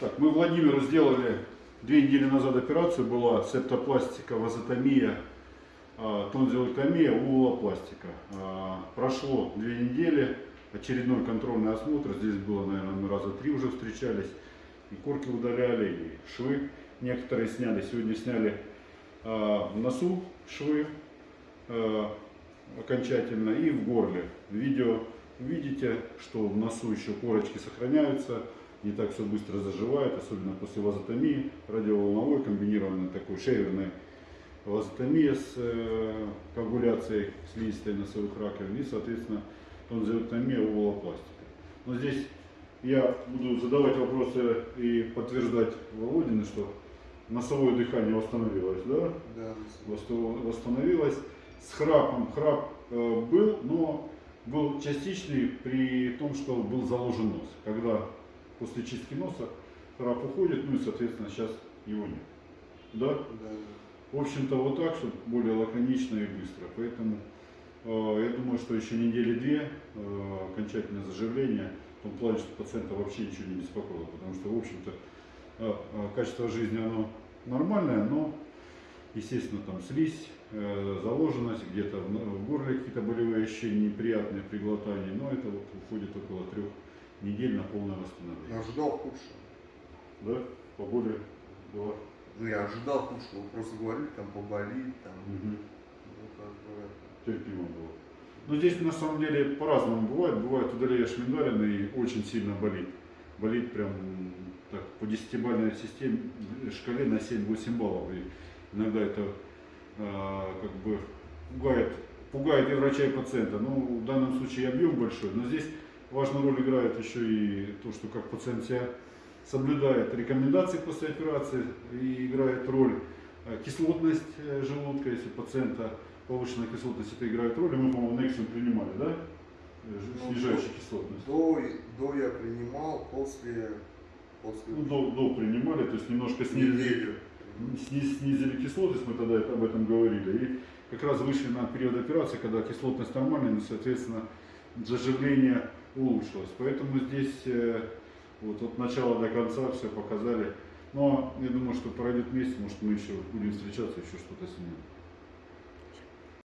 Так, мы Владимиру сделали две недели назад операцию, была септопластика, вазотомия, а, тонзиллэктомия, уволопластика. А, Прошло две недели, очередной контрольный осмотр, здесь было, наверное, мы раза три уже встречались, и корки удаляли, и швы некоторые сняли. Сегодня сняли а, в носу швы окончательно и в горле. Видео видите, что в носу еще корочки сохраняются, не так все быстро заживает, особенно после вазотомии, радиоволновой, комбинированной такой шейверной вазотомия с э, коагуляцией слизистой носовых раковин и, соответственно, тонзиллэктомия уволопластика. Но здесь я буду задавать вопросы и подтверждать Володины, что носовое дыхание восстановилось, да? Да, Восстановилось. С храпом храп э, был, но был частичный при том, что был заложен нос. Когда после чистки носа храп уходит, ну и, соответственно, сейчас его нет. Да? да. В общем-то, вот так, чтобы более лаконично и быстро. Поэтому э, я думаю, что еще недели две э, окончательное заживление, в том плане, что пациента вообще ничего не беспокоило, потому что, в общем-то, э, э, качество жизни оно нормальное, но, естественно, там слизь, э, заложенность, где-то в, в горле какие-то болевые ощущения неприятные при глотании, но это вот уходит около трех недель на полное восстановление. Я ожидал худшего. Да? По боли была. Ну, я ожидал худшего. Вы просто говорили, там поболит, там, Мгм. ну, как бы, терпимо было. Но здесь на самом деле по-разному бывает. Бывает удаляешь миндалин и очень сильно болит. Болит прям так, по десятибалльной системе, шкале на 7-8 баллов. И иногда это а, как бы пугает, пугает и врача, и пациента. Но в данном случае объем большой. Но здесь важную роль играет еще и то, что как пациент себя соблюдает рекомендации после операции и играет роль э, кислотность э, желудка, если у пациента повышенная кислотность, это играет роль. И мы, по-моему, Nexium принимали, да? Э, ж- Ну, Снижающую кислотность. До, до я принимал, после, после Ну, до, до принимали, то есть немножко снизили, неделю. сни- снизили кислотность, мы тогда об этом говорили. И как раз вышли на период операции, когда кислотность нормальная, но, соответственно, заживление улучшилось. Поэтому здесь э, вот от начала до конца все показали. Но я думаю, что пройдет месяц, может мы еще будем встречаться, еще что-то снимем.